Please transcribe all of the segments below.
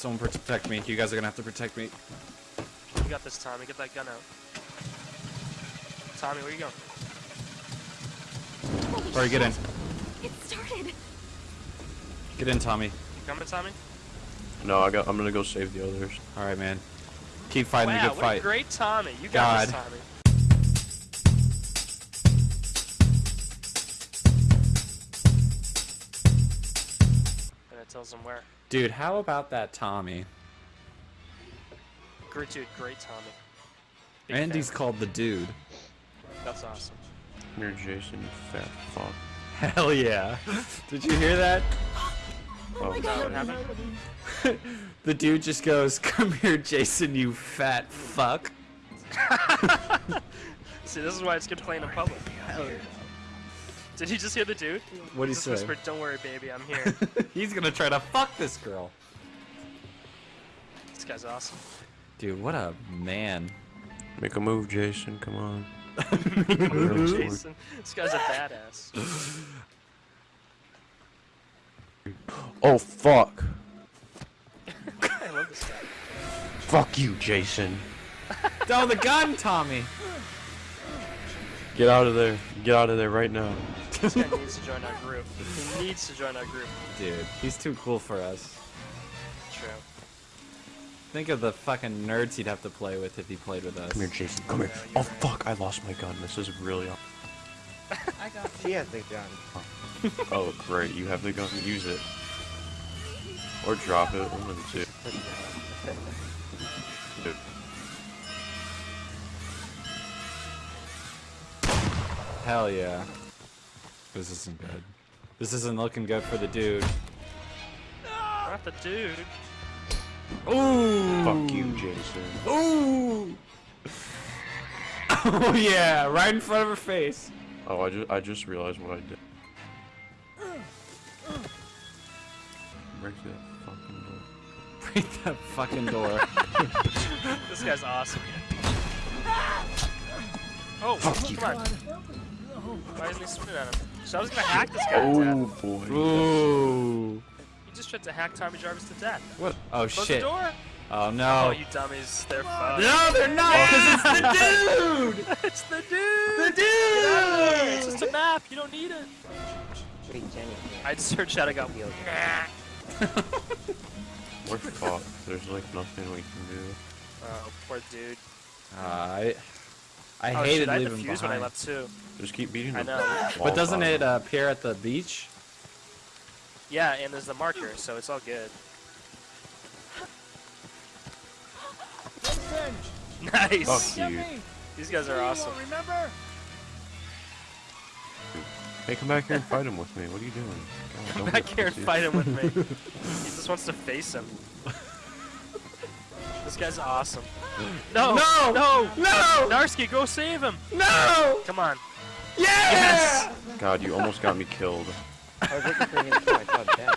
Someone protect me. You guys are gonna have to protect me. You got this, Tommy. Get that gun out. Tommy, where you going? Holy Alright, get in. shit. It started. Get in, Tommy. You coming, Tommy? No, I got. I'm gonna go save the others. All right, man. Keep fighting wow, the good what a great Tommy. You got this, Tommy. Tells him where. Dude, how about that Tommy? Great dude, great Tommy. Big And he's fan. called the dude. That's awesome. Come here, Jason, fat fuck. Hell yeah. Did you hear that? Oh, oh my Oh, god. What happened? The dude just goes, "Come here, Jason, you fat fuck." See, this is why it's good playing in public. Did you just hear the dude? What'd he just say? whispered, "Don't worry, baby, I'm here." He's gonna try to fuck this girl. this guy's awesome. Dude, what a man. Make a move, Jason. Come on. Jason, this guy's a badass. Oh fuck. I love this guy. Fuck you, Jason. Oh, the gun, Tommy. Get out of there. Get out of there right now. This guy needs to join our group. He needs to join our group. Dude, he's too cool for us. True. Think of the fucking nerds he'd have to play with if he played with us. Come here, Jason. Come here. Oh fuck! I lost my gun. This is really. I got it. She has the gun. Oh. oh great! You have the gun. Use it. Or drop it. One of the two. Dude. Hell yeah. This isn't good. This isn't looking good for the dude. Not the dude. Ooh! Fuck you, Jason. Ooh! oh yeah, right in front of her face. Oh, I just I just realized what I did. Break that fucking door. Break that fucking door. This guy's awesome. Oh, come on. Why isn't he swinging at him? So I was gonna hack this guy to Oh death. boy. Ooh. He just tried to hack Tommy Jarvis to death. What? Oh Close shit. the door. Oh Oh, no. you dummies. They're fun. No, they're not, because it's the dude! it's the dude. The dude. It's just a map. You don't need it. Wait, Jenny. I just heard Shadow go. Feel Nah. We're fucked. There's like nothing we can do. Oh, poor dude. Uh, I I oh, hated shit, I had the leaving fuse behind. when I left too. Just keep beating I know. But doesn't it uh, appear at the beach? Yeah, and there's the marker, so it's all good. Nice. Fuck you. These guys are awesome. Remember? Hey, come back here and fight him with me. What are you doing? God, Come back here and fight him with me. he just wants to face him. This guy's awesome. No! No! No! No! Narski, go save him! No! Come on. Yeah! Yes! God, you almost got me killed. I was looking for him too. I saw dead.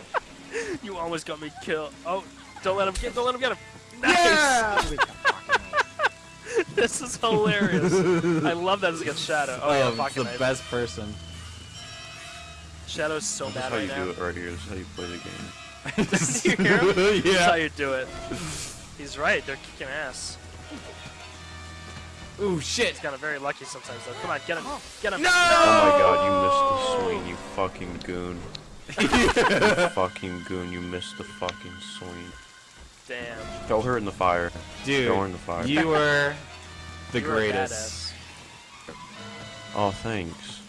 You almost got me killed. Oh, don't let him get. Don't let him get him. Nice. Yeah! He was the fucking knife. This is hilarious. I love that it's against Shadow. Oh, yeah, um, fucking the knife. best person. Shadow's so That's mad how you now. do it right here. This is how you play the game. Did you hear him? That's how you do it. He's right. They're kicking ass. Ooh, shit. He's kind of very lucky sometimes, though. Come on, get him. Get him. No! Oh my god, you missed the swing, you fucking goon. you fucking goon, you missed the fucking swing. Damn. Throw her in the fire. Dude, Throw her in the fire. you were the You greatest. badass. Oh, thanks.